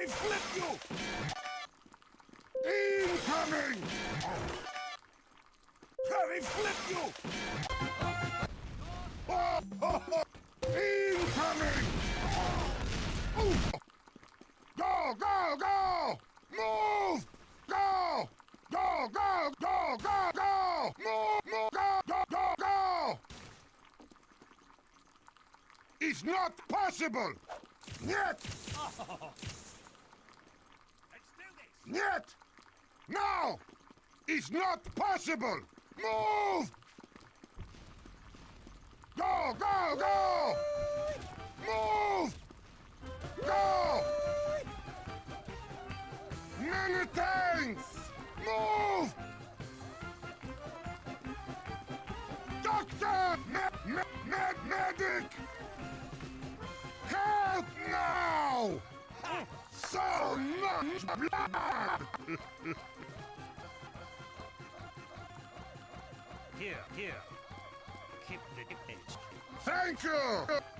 me flip you! Incoming! Let me flip you! Incoming! Go, go, go! Move! Go! Go, go, go, go, go! Move, move, go, go, go, go! It's not possible! Yet! Yet! Now! It's not possible! Move! Go, go, go! Move! Go! Many tanks! Move! Doctor! Me me med medic! Help now! So much blood! Here, here. Keep the image. Thank you!